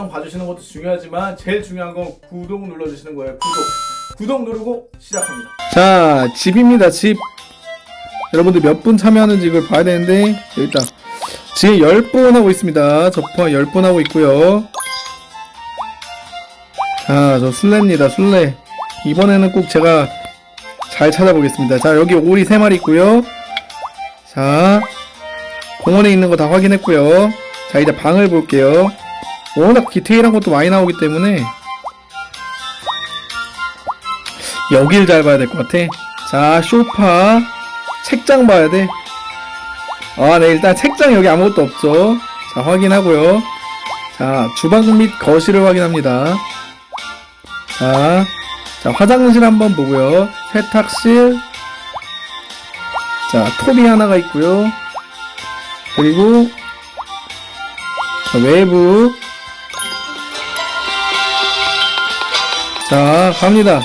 영상 봐주시는 것도 중요하지만 제일 중요한 건 구독 눌러주시는 거예요. 구독. 구독 누르고 시작합니다. 자 집입니다. 집. 여러분들 몇 분 참여하는지 이걸 봐야 되는데 일단. 지금 10분 하고 있습니다. 저 포함 10분 하고 있고요. 자저 술래입니다. 술래. 이번에는 꼭 제가 잘 찾아보겠습니다. 자 여기 오리 3마리 있고요. 자 공원에 있는 거 다 확인했고요. 자 이제 방을 볼게요 워낙 디테일한 것도 많이 나오기 때문에 여길 잘 봐야 될 것 같아. 자, 쇼파. 책장 봐야 돼. 아, 네, 일단 책장 여기 아무것도 없죠. 자, 확인하고요. 자, 주방 및 거실을 확인합니다. 자, 자, 화장실 한번 보고요. 세탁실. 자, 톱이 하나가 있고요. 그리고 자, 외부. 자, 갑니다.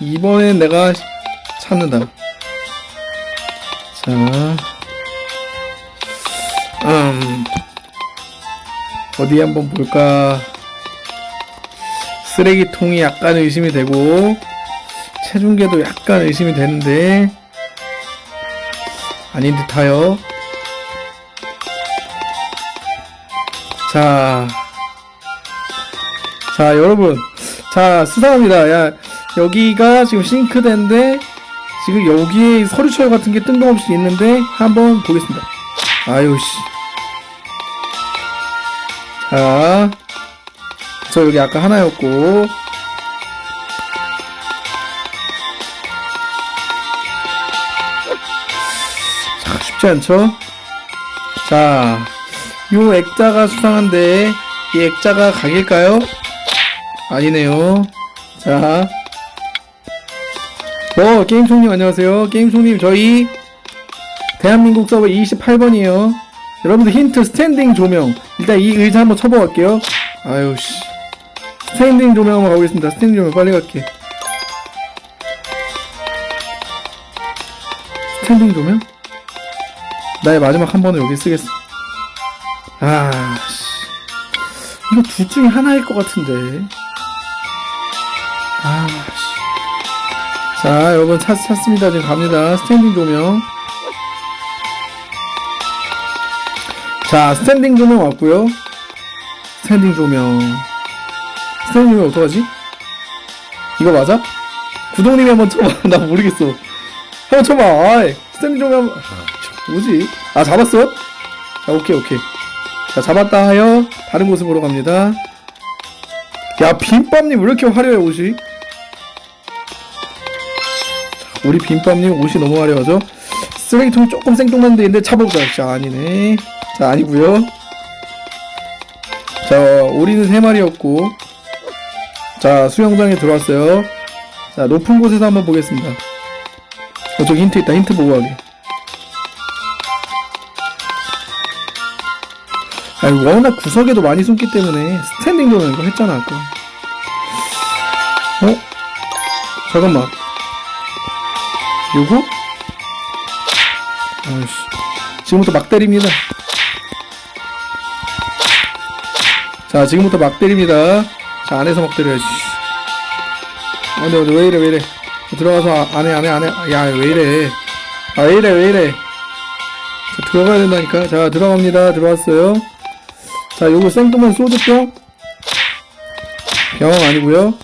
이번엔 내가 찾는다. 자, 음, 어디 한번 볼까? 쓰레기통이 약간 의심이 되고, 체중계도 약간 의심이 되는데, 아닌 듯하여. 자, 자, 여러분. 자, 수상합니다. 야, 여기가 지금 싱크대인데 지금 여기에 서류철 같은 게 뜬금없이 있는데 한번 보겠습니다. 아유 씨. 자, 저 여기 아까 하나였고 자, 쉽지 않죠? 자, 요 액자가 수상한데 이 액자가 각일까요? 아니네요. 자, 어, 게임총님 안녕하세요. 게임총님 저희 대한민국 서버 28번이에요. 여러분들 힌트 standing 조명. 일단 이 의자 한번 쳐보갈게요. 아유 씨. standing 조명 한번 가보겠습니다. standing 조명 빨리 갈게. standing 조명? 나의 마지막 한 번을 여기 쓰겠어. 아 씨. 이거 둘 중에 하나일 것 같은데. 아 씨. 자, 여러분 찾, 찾습니다. 지금 갑니다. standing 조명. 자, standing 조명 왔고요. standing 조명. standing 조명 어떡하지? 이거 맞아? 구독님이 한번 쳐봐. 나 모르겠어. 한번 쳐봐. 아이, standing 조명. 아, 뭐지? 아, 잡았어? 자, 오케이, 오케이. 자, 잡았다 하여 다른 보러 갑니다. 야, 빈밥님 왜 이렇게 화려해, 옷이? 우리 빈밥님 옷이 너무 화려하죠? 쓰레기통 조금 생뚱맞는데 있는데 차보자. 자, 아니네. 자, 아니고요 자, 오리는 세 마리였고. 자, 수영장에 들어왔어요. 자, 높은 곳에서 한번 보겠습니다. 어, 저기 힌트 있다. 힌트 보고 가게. 아니, 워낙 구석에도 많이 숨기 때문에 스탠딩 조명 이거 했잖아, 아까. 어? 잠깐만. 요거? 아이씨. 지금부터 막 때립니다. 자, 지금부터 막 때립니다. 자, 안에서 막 때려야지. 아, 근데, 근데 왜 이래, 왜 이래. 들어가서 아- 안에, 안에, 안에. 야, 왜 이래. 아, 왜 이래, 왜 이래. 자, 들어가야 된다니까. 자, 들어갑니다. 들어왔어요. 자, 요거 생뚱한 소주병. 병 아니고요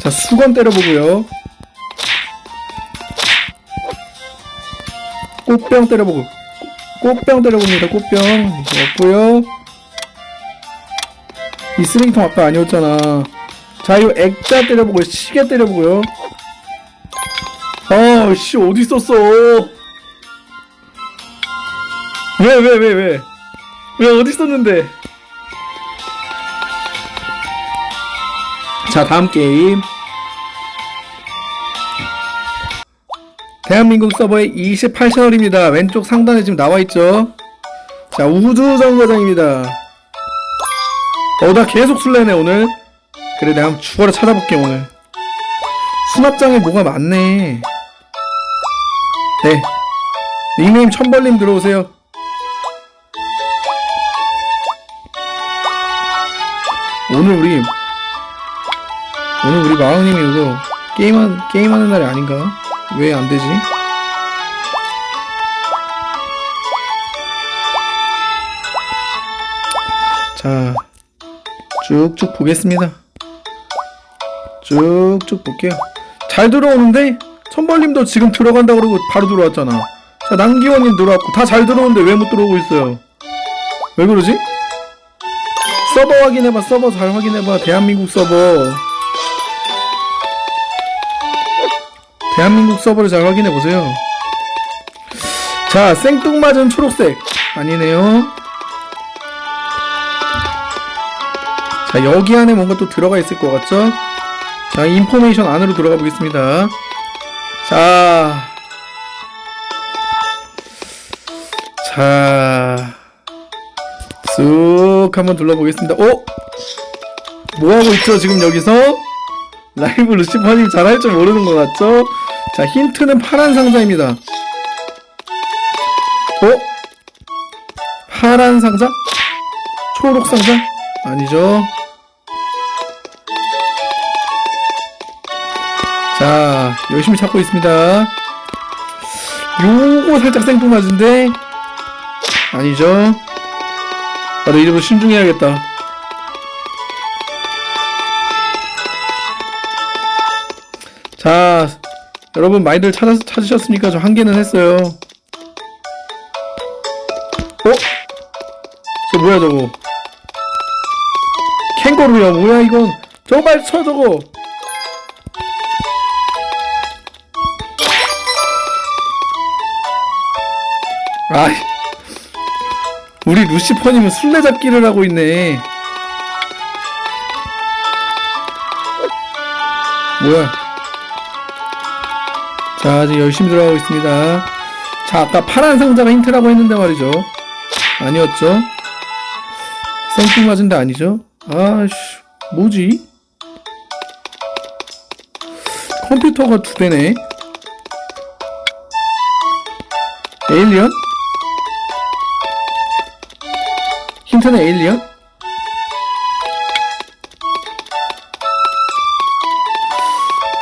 자, 수건 때려보고요. 꽃병 때려보고. 꽃병 때려봅니다. 꽃병. 없고요 이 쓰레기통 아까 아니었잖아. 자, 이거 액자 때려보고, 시계 때려보고요. 아, 씨, 어디 있었어? 왜, 왜, 왜, 왜? 왜, 어디 있었는데? 자, 다음 게임. 대한민국 서버의 28채널입니다. 왼쪽 상단에 지금 나와있죠? 자, 우주 정거장입니다. 어, 나 계속 술래네, 오늘. 그래, 내가 한번 죽어라 찾아볼게, 오늘. 수납장에 뭐가 많네. 네. 닉네임 천벌님 들어오세요. 오늘 우리 오늘 우리 마왕님이 이거 게임한 게임하는 날이 아닌가? 왜 안 되지? 자, 쭉쭉 보겠습니다. 쭉쭉 볼게요. 잘 들어오는데 천벌님도 지금 들어간다 그러고 바로 들어왔잖아. 자, 남기원님 들어왔고 다 잘 들어오는데 왜 못 들어오고 있어요? 왜 그러지? 서버 확인해봐. 서버 잘 확인해봐. 대한민국 서버. 대한민국 서버를 잘 확인해보세요. 자, 생뚱맞은 초록색. 아니네요. 자, 여기 안에 뭔가 또 들어가 있을 것 같죠? 자, 인포메이션 안으로 들어가 보겠습니다. 자. 자. 쑥 한번 둘러보겠습니다. 어? 뭐하고 있죠, 지금 여기서? 라이브 루시퍼님 잘할 줄 모르는 것 같죠? 자, 힌트는 파란 상자입니다. 어? 파란 상자? 초록 상자? 아니죠. 자, 열심히 찾고 있습니다. 요거 살짝 생뚱맞은데? 아니죠. 나도 이제부터 신중해야겠다. 자, 여러분 많이들 찾아, 찾으셨습니까? 저 한 개는 했어요. 어? 저 뭐야 저거? 캥거루야 뭐야 이건? 정말 쳐 저거. 아이, 우리 루시퍼님은 술래잡기를 하고 있네. 뭐야? 자, 지금 열심히 들어가고 있습니다. 자, 아까 파란 상자가 힌트라고 했는데 말이죠. 아니었죠? 생뚱 맞은 데 아니죠? 아씨, 뭐지? 컴퓨터가 두 대네. 에일리언? 힌트는 에일리언?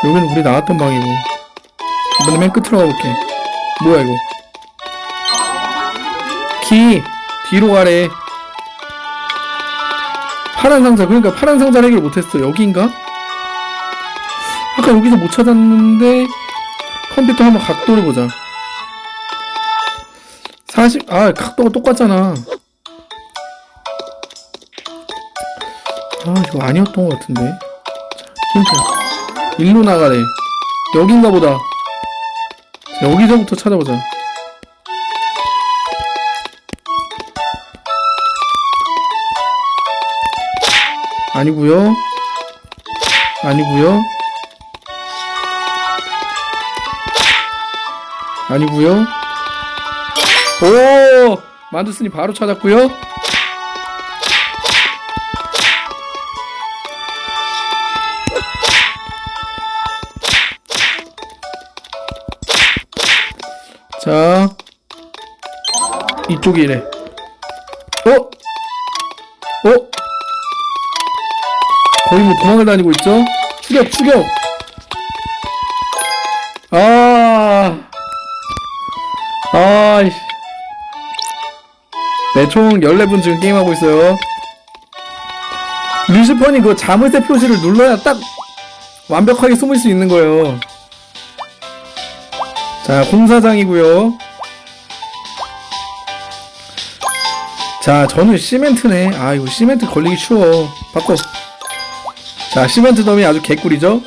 여기는 우리 나왔던 방이고 이번에 맨 끝으로 가볼게. 뭐야 이거? 키 뒤로 가래. 파란 상자. 그러니까 파란 상자를 해결 못했어. 여기인가? 아까 여기서 못 찾았는데 컴퓨터 한번 각도를 보자. 40, 아 각도가 똑같잖아. 아 이거 아니었던 것 같은데. 자, 힌트. 일로 나가래. 여긴가 보다. 자, 여기서부터 찾아보자. 아니구요. 아니구요. 아니구요. 오! 만두스님 바로 찾았구요 자. 이쪽이래. 어? 어? 거의 뭐 도망을 다니고 있죠? 추격 추격! 아. 아이씨. 네총 14분 지금 게임하고 있어요. 루시펀이 그 자물쇠 표시를 눌러야 딱 완벽하게 숨을 수 있는 거예요 자, 공사장이고요. 자, 저는 시멘트네. 아, 이거 시멘트 걸리기 쉬워. 바꿔. 자, 시멘트 덤이 아주 개꿀이죠?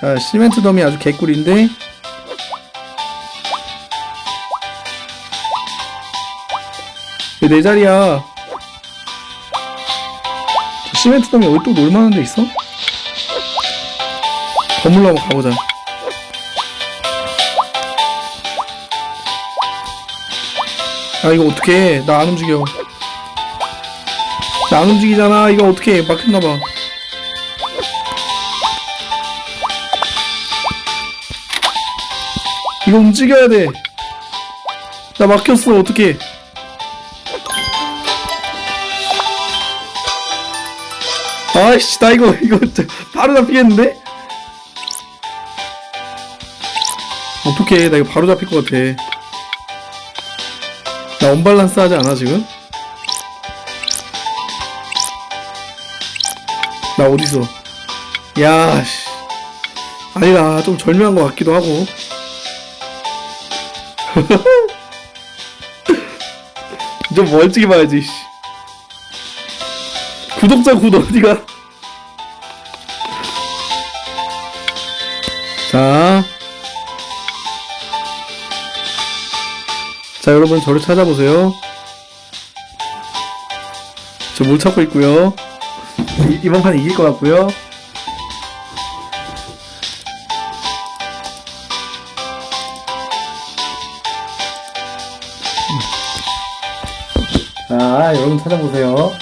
자, 시멘트 덤이 아주 개꿀인데. 왜 내 자리야? 시멘트 덤이 어디 또 놀만한 데 있어? 건물로 한번 가보자. 아 이거 어떡해. 나안 움직여. 나 안 움직이잖아. 이거 어떡해. 막혔나봐. 이거 움직여야 돼나 막혔어. 어떡해. 아이씨 나 이거 이거 바로 잡히겠는데? 어떡해. 나 이거 바로 잡힐 것 같아. 나 언밸런스 하지 않아 지금? 나 어디서 야씨 아니다 좀 절묘한 것 같기도 하고 좀 멀찍이 봐야지 씨. 구독자 굿 어디가 자. 자, 여러분, 저를 찾아보세요. 저뭘 찾고 있고요. 이, 이번 판 이길 것 같고요. 자, 여러분 찾아보세요.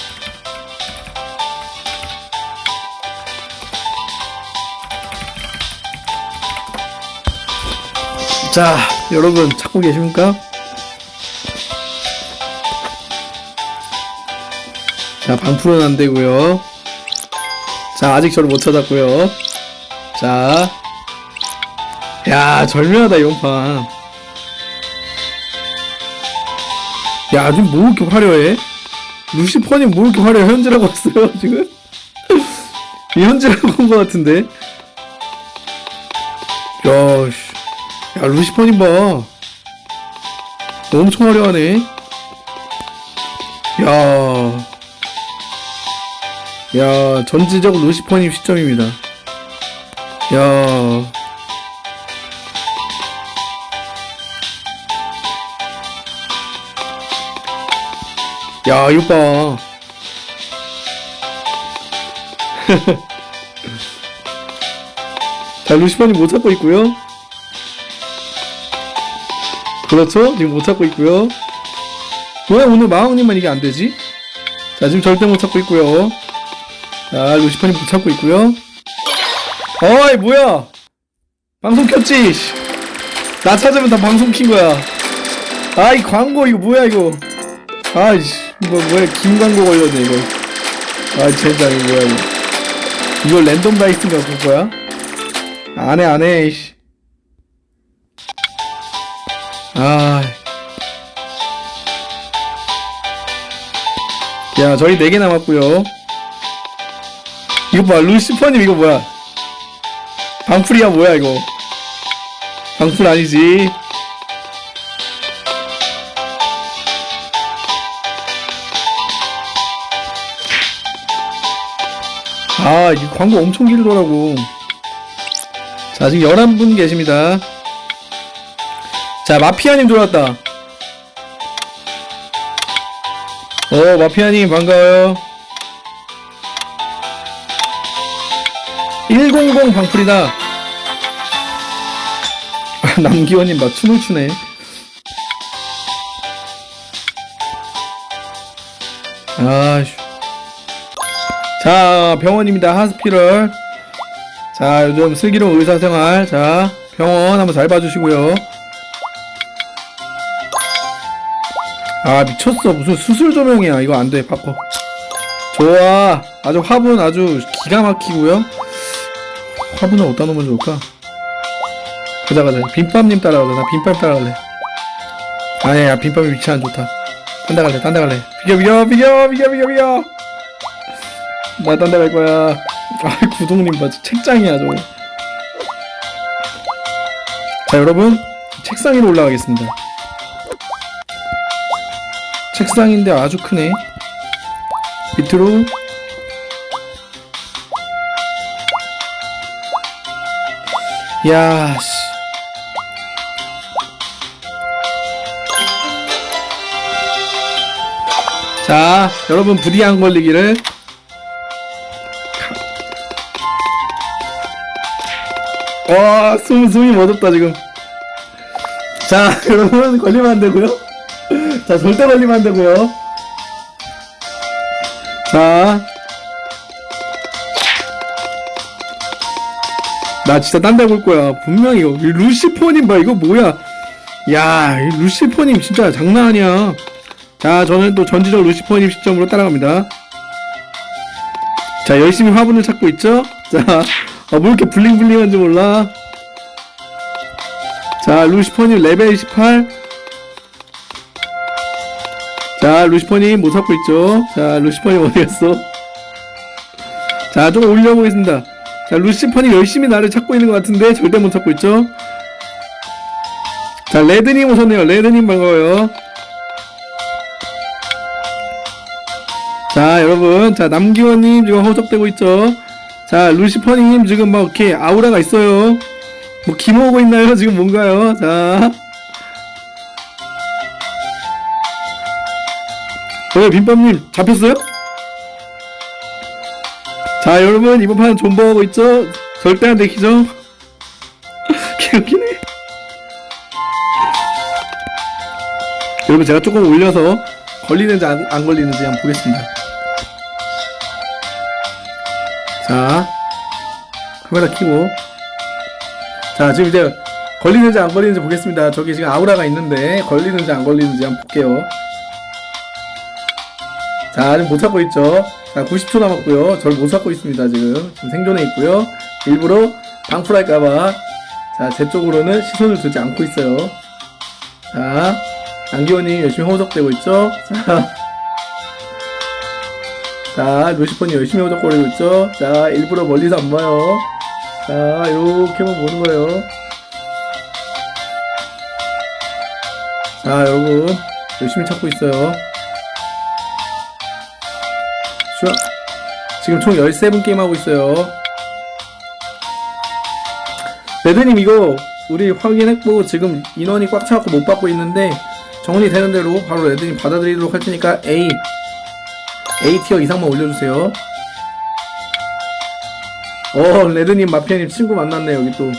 자, 여러분 찾고 계십니까? 자, 방풀은 안 되고요. 자, 아직 저를 못 찾았고요. 자, 야, 절묘하다 이번 판. 야, 지금 뭐 이렇게 화려해? 루시퍼님 뭐 이렇게 화려해? 현질하고 왔어요 지금? 이 현질하고 온 것 같은데? 야, 씨. 야, 루시퍼님 봐. 엄청 화려하네. 야. 야, 전지적 루시퍼님 시점입니다. 야. 야, 이거 봐. 자, 루시퍼님 못 찾고 있고요. 그렇죠? 지금 못 찾고 있고요. 왜 오늘 마왕님만 이게 안 되지? 자, 지금 절대 못 찾고 있고요. 자, 루시퍼님 못 찾고 있고요. 어이, 뭐야? 방송 켰지? 씨. 나 찾으면 다 방송 킨 거야. 아, 이 광고, 이거 뭐야, 이거. 아이씨, 이거 뭐야, 김광고 걸렸네, 이거. 아, 젠장, 이거 뭐야, 이거. 이거 랜덤 다이스인가 볼 거야? 안 해, 안 해, 이씨. 아. 야, 저희 4개 남았고요 이거 봐, 루시퍼님 이거 뭐야? 방풀이야, 뭐야, 이거? 방풀 아니지? 아, 이 광고 엄청 길더라고. 자, 지금 11분 계십니다. 자, 마피아님 들어왔다. 어, 마피아님 반가워요. 100 방풀이다. 아, 남기원님 막 춤을 추네. 아휴. 자, 병원입니다. 하스피럴. 자, 요즘 슬기로운 의사생활. 자, 병원 한번 잘 봐주시고요. 아, 미쳤어. 무슨 수술 조명이야. 이거 안 돼. 바꿔. 좋아. 아주 화분 아주 기가 막히고요. 화분은 어디다 놓으면 좋을까? 가자, 가자. 빈밥님 따라가자. 나 빈밥 따라갈래. 아니야, 빈밥이 위치 안 좋다. 딴 데 갈래, 딴 데 갈래. 비겨, 비겨, 비겨, 비겨, 비겨, 비겨. 나 딴 데 갈 거야. 아, 구독님 봐. 책장이야, 저거. 자, 여러분. 책상 위로 올라가겠습니다. 책상인데 아주 크네. 밑으로. 야, 씨. 자, 여러분 부디 안 걸리기를. 와, 숨, 숨이 멎었다, 지금. 자, 여러분, 걸리면 안 되고요. 자, 절대 걸리면 안 되고요. 자. 나 진짜 딴 데 볼 거야. 분명히 이거. 이 루시퍼님 봐. 이거 뭐야. 야, 이 루시퍼님 진짜 장난 아니야. 자, 저는 또 전지적 루시퍼님 시점으로 따라갑니다. 자, 자 열심히 화분을 찾고 있죠 자뭐 이렇게 블링블링한지 몰라 자 루시퍼님 레벨 18자 루시퍼님 못 찾고 있죠 자 루시퍼님 어디 갔어 자 조금 올려보겠습니다 자 루시퍼님 열심히 나를 찾고 있는 것 같은데 절대 못 찾고 있죠? 자 레드님 오셨네요. 레드님 반가워요. 자 여러분. 자 남기원님 지금 허접되고 있죠? 자 루시퍼님 지금 막 이렇게 아우라가 있어요. 뭐 기모으고 있나요? 지금 뭔가요? 자. 왜 빈밤님 잡혔어요? 자 여러분 이번 판 존버하고 있죠? 절대 안 되기죠? 개웃기네. 여러분 제가 조금 올려서 걸리는지 안, 안 걸리는지 한번 보겠습니다. 자 카메라 켜고. 자 지금 이제 걸리는지 안 걸리는지 보겠습니다. 저기 지금 아우라가 있는데 걸리는지 안 걸리는지 한번 볼게요. 자 지금 못 찾고 있죠 자 90초 남았고요 절 못 찾고 있습니다 지금 지금 생존해 있고요 일부러 방풀할까봐 자제 쪽으로는 시선을 두지 않고 있어요 자 안기원님 열심히 호적되고 있죠 자 자, 루시퍼님 열심히 호적거리고 있죠? 자, 일부러 멀리서 안 봐요. 자, 요렇게만 보는 거예요. 자, 여러분. 열심히 찾고 있어요. 슈아. 지금 총 13분 게임하고 있어요. 레드님, 이거, 우리 확인했고, 지금 인원이 꽉 차갖고 못 받고 있는데, 정리 되는 대로 바로 레드님 받아들이도록 할 테니까, A. A티어 이상만 올려주세요. 어, 레드님, 마피아님 친구 만났네, 여기 또.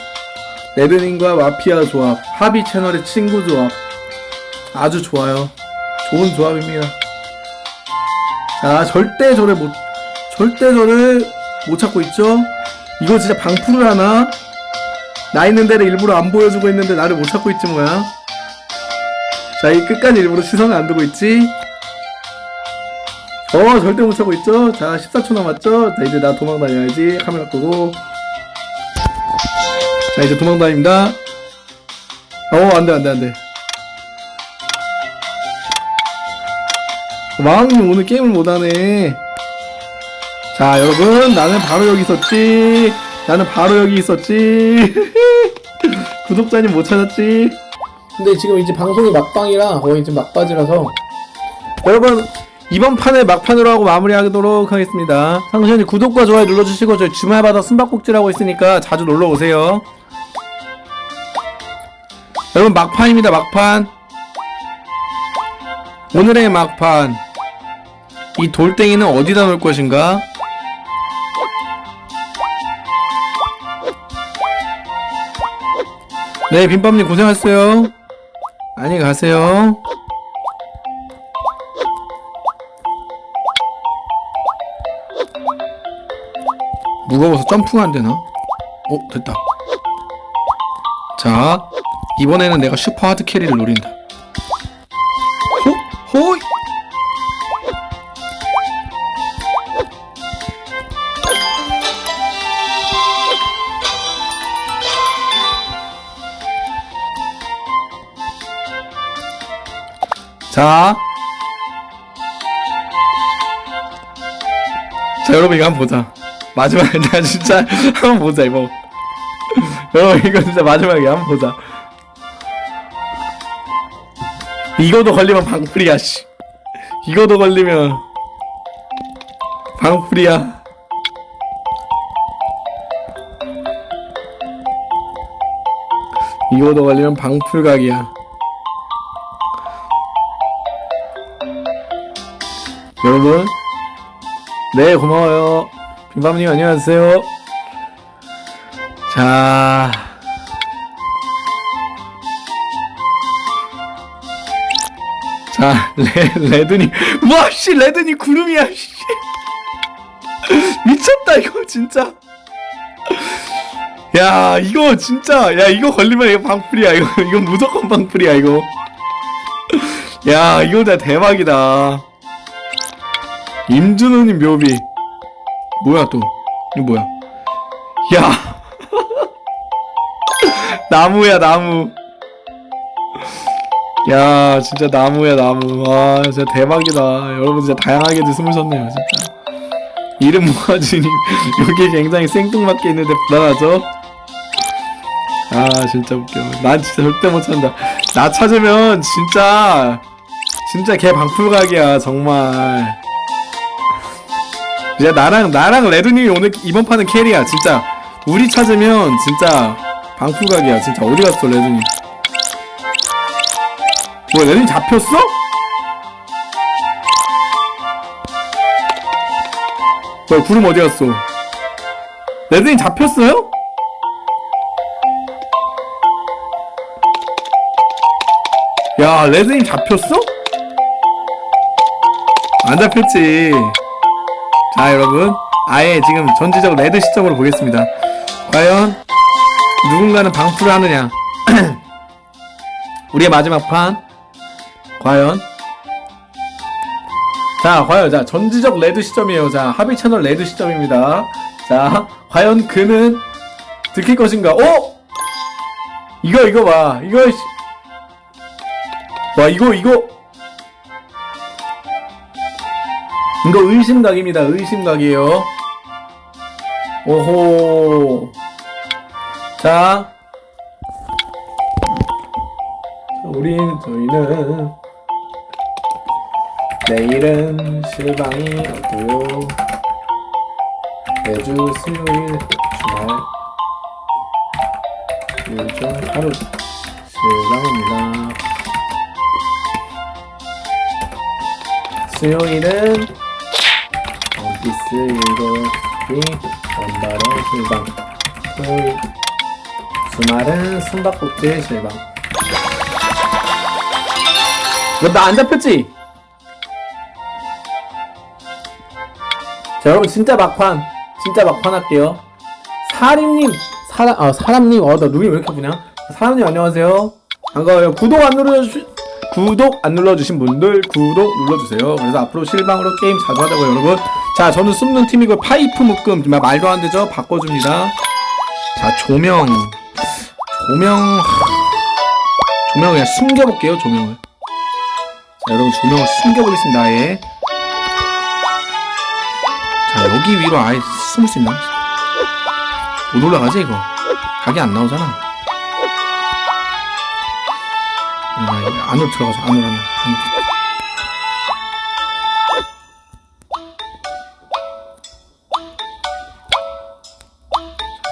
레드님과 마피아 조합. 합의 채널의 친구 조합. 아주 좋아요. 좋은 조합입니다. 자, 절대 저를 못, 절대 저를 못 찾고 있죠? 이거 진짜 방풀을 하나? 나 있는 데를 일부러 안 보여주고 있는데 나를 못 찾고 있지 뭐야? 자, 이 끝까지 일부러 시선을 안 두고 있지? 어 절대 못 차고 있죠 자 14초 남았죠 자 이제 나 도망 다녀야지 카메라 끄고 자 이제 도망 다닙니다 어 안돼 안돼 안돼 왕님 오늘 게임을 못하네. 자 여러분 나는 바로 여기 있었지. 나는 바로 여기 있었지. 구독자님 못 찾았지. 근데 지금 이제 방송이 막방이라 거의 지금 막바지라서. 여러분 이번 판을 막판으로 하고 마무리하도록 하겠습니다. 상수님 구독과 좋아요 눌러주시고 저희 주말마다 숨바꼭질하고 있으니까 자주 놀러오세요. 여러분 막판입니다 막판. 오늘의 막판 이 돌덩이는 어디다 놓을 것인가? 네 빈밤님 고생하셨어요 안녕히 가세요 무거워서 점프가 안 되나? 어, 됐다. 자, 이번에는 내가 슈퍼 하드 캐리를 노린다. 여러분, 이거 한번 보자. 마지막에 나 진짜 한번 보자 이거. 여러분 이거 진짜 마지막에 한번 보자. 이거도 걸리면 방풀이야 씨. 이거도 걸리면 방풀이야. 이거도 걸리면 방풀각이야. 여러분 네 고마워요 빈밤님 안녕하세요. 자. 자, 레, 레드니. 와, 씨, 레드니 구름이야, 씨. 미쳤다, 이거, 진짜. 야, 이거, 진짜. 야, 이거 걸리면 이거 방풀이야, 이거. 이거 무조건 방풀이야, 이거. 야, 이거 진짜 대박이다. 임준호님 묘비. 뭐야 또? 이거 뭐야? 야! 나무야 나무. 야 진짜 나무야 나무. 와 진짜 대박이다. 여러분 진짜 다양하게도 숨으셨네요 진짜. 이름 모아주님 여기 굉장히 생뚱맞게 있는데 불안하죠? 아 진짜 웃겨. 난 진짜 절대 못 찾는다. 나 찾으면 진짜 진짜 개 방풀각이야 정말 야 나랑 나랑 레드님이 오늘 이번 판은 캐리야 진짜 우리 찾으면 진짜 방풀각이야 진짜 어디 갔어 레드님 뭐야 레드님 잡혔어? 뭐야 구름 어디 갔어 레드님 잡혔어요? 야 레드님 잡혔어? 안 잡혔지 자 여러분. 아예 지금 전지적 레드 시점으로 보겠습니다. 과연 누군가는 방풀을 하느냐. 우리의 마지막 판. 과연. 자 과연 자 전지적 레드 시점이에요. 자 합의 채널 레드 시점입니다. 자 과연 그는 들킬 것인가? 어? 이거 이거 봐. 이거 씨. 와 이거 이거 이거 의심각입니다. 의심각이에요. 오호. 자. 우린 저희는 내일은 실방이 없고요. 매주 수요일 주말 일종 하루 실방입니다. 수요일은 7시 원바로 실방 토요일 주말은 숨바꼭질 실방. 너안 잡혔지? 자 여러분 진짜 막판. 진짜 막판 할게요. 사림님 사람 아 사람님 어나 눈이 왜 이렇게 아프냐? 사람님 안녕하세요. 반가워요. 구독 안 눌러주시 구독 안 눌러주신 분들 구독 눌러주세요. 그래서 앞으로 실방으로 게임 자주 하자고요 여러분 자 저는 숨는 팀이고 파이프 묶음 말도 안 되죠? 바꿔줍니다. 자 조명. 조명 조명 그냥 숨겨볼게요 조명을. 자 여러분 조명을 숨겨보겠습니다 아예. 자 여기 위로 아예 숨을 수 있나? 못 올라가지 이거? 각이 안 나오잖아. 야, 이거 안으로 들어가자 안으로 안으로, 안으로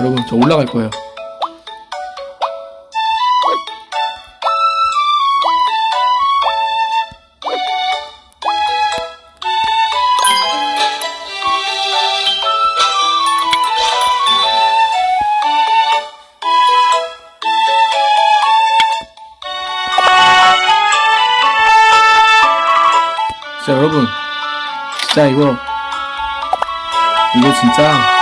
여러분 저 올라갈 거예요. 진짜 여러분. 진짜 이거 이거 진짜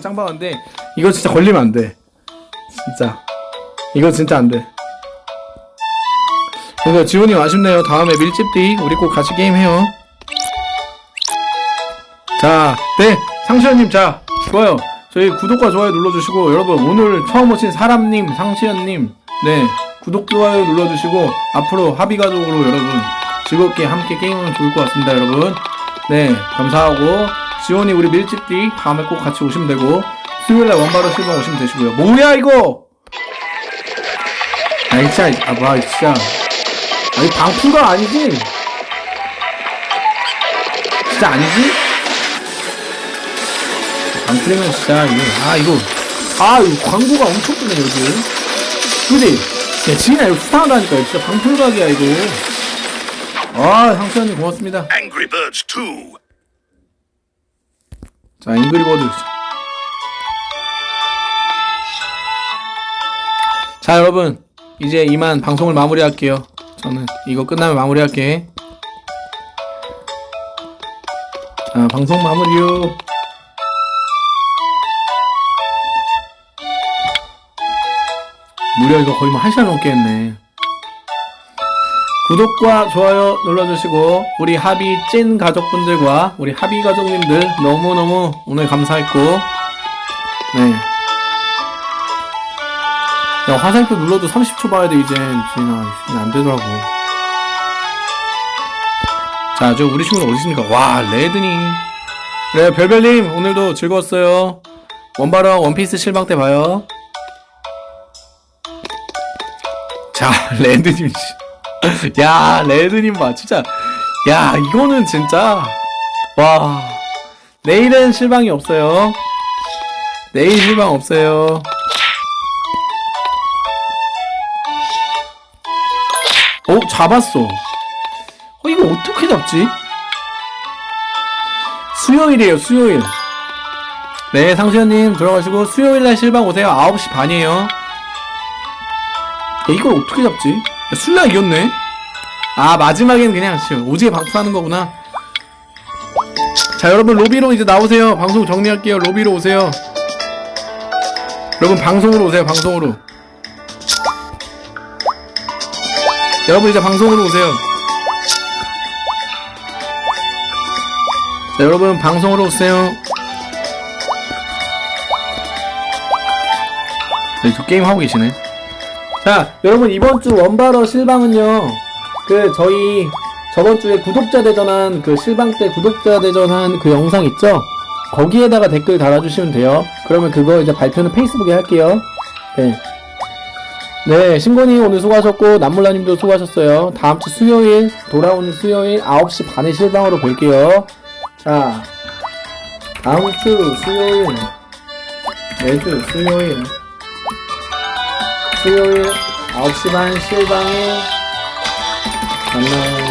새곡 짱 박았는데 이거 진짜 걸리면 안 돼. 진짜. 이거 진짜 안돼. 그러니까 지훈이 아쉽네요. 다음에 밀집디 우리 꼭 같이 게임해요. 자, 네, 상시현님, 자, 좋아요. 저희 구독과 좋아요 눌러주시고, 여러분, 오늘 처음 오신 사람님, 상시현님, 네, 구독, 좋아요 눌러주시고, 앞으로 합의가족으로 여러분, 즐겁게 함께 게임하면 좋을 것 같습니다, 여러분. 네, 감사하고, 지원이 우리 밀집디 다음에 꼭 같이 오시면 되고, 수요일날 원바로 실방 오시면 되시고요. 뭐야, 이거! 아이, 진짜, 아, 와, 진짜. 아니, 방풀가 아니지? 진짜 아니지? 안 풀리면 진짜 이거 아 이거 아 이거 광고가 엄청 뜨네 여기 그지? 야 지인아 이거 수상하다니까 진짜 방풀각이야 이거 아 고맙습니다 Angry Birds 2. 자 잉그리버드 자 여러분. 이제 이만 방송을 마무리할게요. 저는 이거 끝나면 마무리할게. 자 방송 마무리요. 무려 이거 거의 뭐한 시간 넘게 했네. 구독과 좋아요 눌러주시고 우리 하비 찐 가족분들과 우리 하비 가족님들 너무너무 오늘 감사했고. 네. 야 화살표 눌러도 30초 봐야 돼 이젠. 지인아 이게 안 되더라고. 자 저 우리 친구는 어디 있습니까? 와 레드님. 네 별별님 오늘도 즐거웠어요. 원바로 원피스 실방 때 봐요. 자 레드님 씨. 야 레드님 봐 진짜. 야 이거는 진짜 와. 내일은 실방이 없어요. 내일 실방 없어요. 어 잡았어. 어 이거 어떻게 잡지? 수요일이에요 수요일. 네 상수현님 들어가시고 수요일날 실방 오세요. 9시 반이에요. 야, 이걸 어떻게 잡지 야, 술라 이겼네. 아 마지막엔 그냥 지금 오지게 방풀하는 거구나. 자 여러분 로비로 이제 나오세요. 방송 정리할게요. 로비로 오세요. 여러분 방송으로 오세요. 방송으로. 여러분 이제 방송으로 오세요. 자 여러분 방송으로 오세요. 네, 저 게임 하고 계시네 자 여러분 이번 주 원바러 실방은요 그 저희 저번 주에 구독자 대전한 그 실방 때 구독자 대전한 그 영상 있죠 거기에다가 댓글 달아주시면 돼요 그러면 그거 이제 발표는 페이스북에 할게요 네. 네, 신곤이 오늘 수고하셨고, 남물라님도 수고하셨어요. 다음 주 수요일, 돌아오는 수요일 9시 반에 실방으로 볼게요. 자, 다음 주 수요일, 매주 수요일, 수요일 9시 반 실방에 만나요.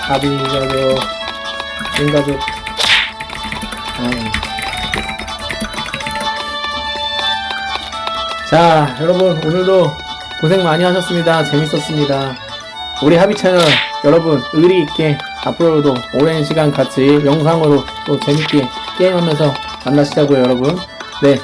합의 가족, 인가족. 아. 자, 여러분, 오늘도 고생 많이 하셨습니다. 재밌었습니다. 우리 합의 채널, 여러분, 의리 있게 앞으로도 오랜 시간 같이 영상으로 또 재밌게 게임하면서 만나시자고요, 여러분. 네.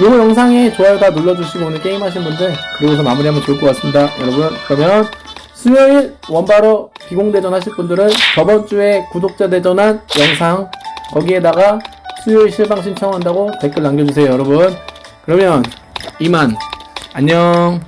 요거 영상에 좋아요 다 눌러주시고 오늘 게임 하신 분들, 그리고서 마무리하면 좋을 것 같습니다. 여러분, 그러면 수요일 원바로 비공대전 하실 분들은 저번 주에 구독자 대전한 영상, 거기에다가 수요일 실방 신청한다고 댓글 남겨주세요, 여러분. 그러면 이만 안녕